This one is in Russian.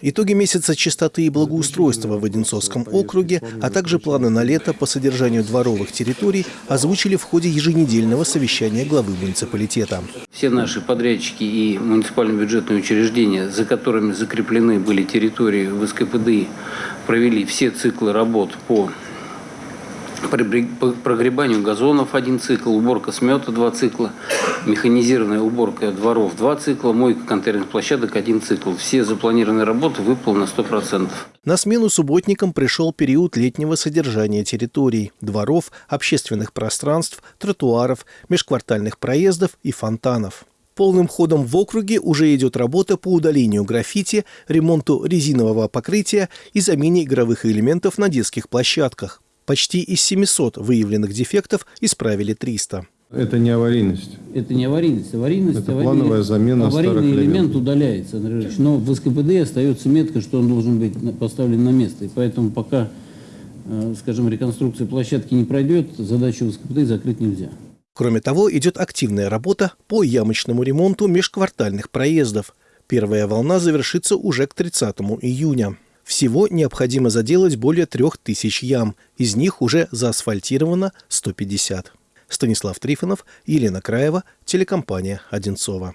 Итоги месяца чистоты и благоустройства в Одинцовском округе, а также планы на лето по содержанию дворовых территорий озвучили в ходе еженедельного совещания главы муниципалитета. Все наши подрядчики и муниципальные бюджетные учреждения, за которыми закреплены были территории в СКПДИ, провели все циклы работ по прогребанию газонов один цикл, уборка смета два цикла, механизированная уборка дворов два цикла, мойка контейнерных площадок один цикл. Все запланированные работы выполнены на 100%. На смену субботникам пришел период летнего содержания территорий, дворов, общественных пространств, тротуаров, межквартальных проездов и фонтанов. Полным ходом в округе уже идет работа по удалению граффити, ремонту резинового покрытия и замене игровых элементов на детских площадках. Почти из 700 выявленных дефектов исправили 300. Это не аварийность. Это не аварийность. Аварийность, Это аварийный, плановая замена аварийный старых элемент элементов. удаляется, Андрей Ильич, но в СКПД остается метка, что он должен быть поставлен на место. И поэтому пока, э, скажем, реконструкция площадки не пройдет, задачу в СКПД закрыть нельзя. Кроме того, идет активная работа по ямочному ремонту межквартальных проездов. Первая волна завершится уже к 30 июня. Всего необходимо заделать более 3000 ям, из них уже заасфальтировано 150. Станислав Трифонов, Елена Краева, телекомпания «Одинцова».